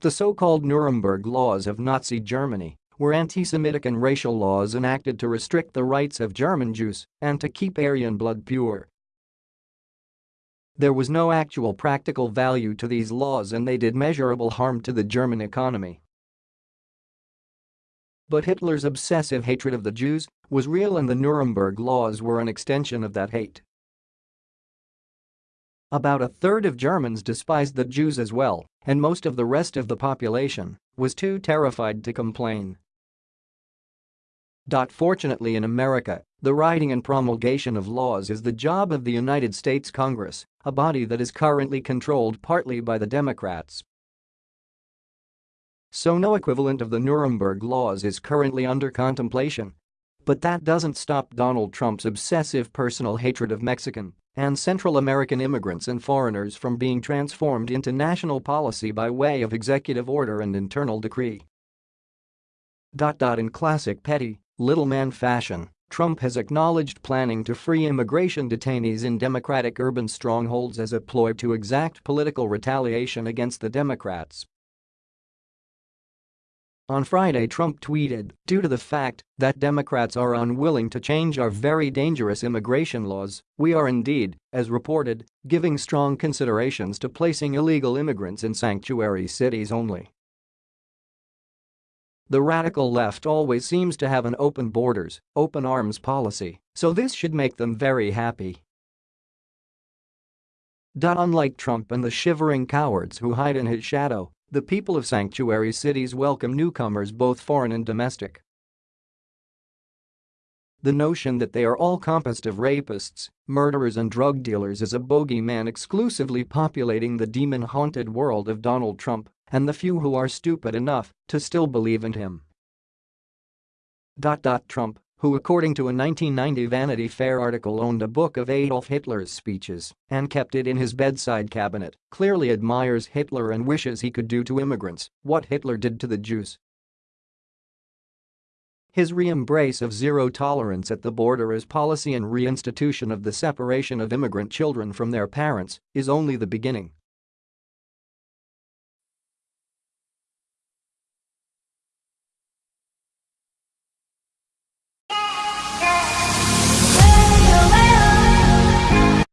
The so-called Nuremberg Laws of Nazi Germany were anti-Semitic and racial laws enacted to restrict the rights of German Jews and to keep Aryan blood pure. There was no actual practical value to these laws and they did measurable harm to the German economy. But Hitler's obsessive hatred of the Jews was real and the Nuremberg laws were an extension of that hate. About a third of Germans despised the Jews as well, and most of the rest of the population was too terrified to complain. Fortunately in America, the writing and promulgation of laws is the job of the United States Congress, a body that is currently controlled partly by the Democrats. So no equivalent of the Nuremberg laws is currently under contemplation. But that doesn't stop Donald Trump's obsessive personal hatred of Mexican and Central American immigrants and foreigners from being transformed into national policy by way of executive order and internal decree. In classic petty, little man fashion, Trump has acknowledged planning to free immigration detainees in Democratic urban strongholds as a ploy to exact political retaliation against the Democrats. On Friday Trump tweeted, due to the fact that Democrats are unwilling to change our very dangerous immigration laws, we are indeed, as reported, giving strong considerations to placing illegal immigrants in sanctuary cities only. The radical left always seems to have an open borders, open arms policy, so this should make them very happy. Unlike Trump and the shivering cowards who hide in his shadow, the people of sanctuary cities welcome newcomers both foreign and domestic. The notion that they are all composed of rapists, murderers and drug dealers is a bogeyman exclusively populating the demon-haunted world of Donald Trump and the few who are stupid enough to still believe in him. Trump, who according to a 1990 Vanity Fair article owned a book of Adolf Hitler's speeches and kept it in his bedside cabinet, clearly admires Hitler and wishes he could do to immigrants what Hitler did to the Jews. His re-embrace of zero tolerance at the border as policy and reinstitution of the separation of immigrant children from their parents is only the beginning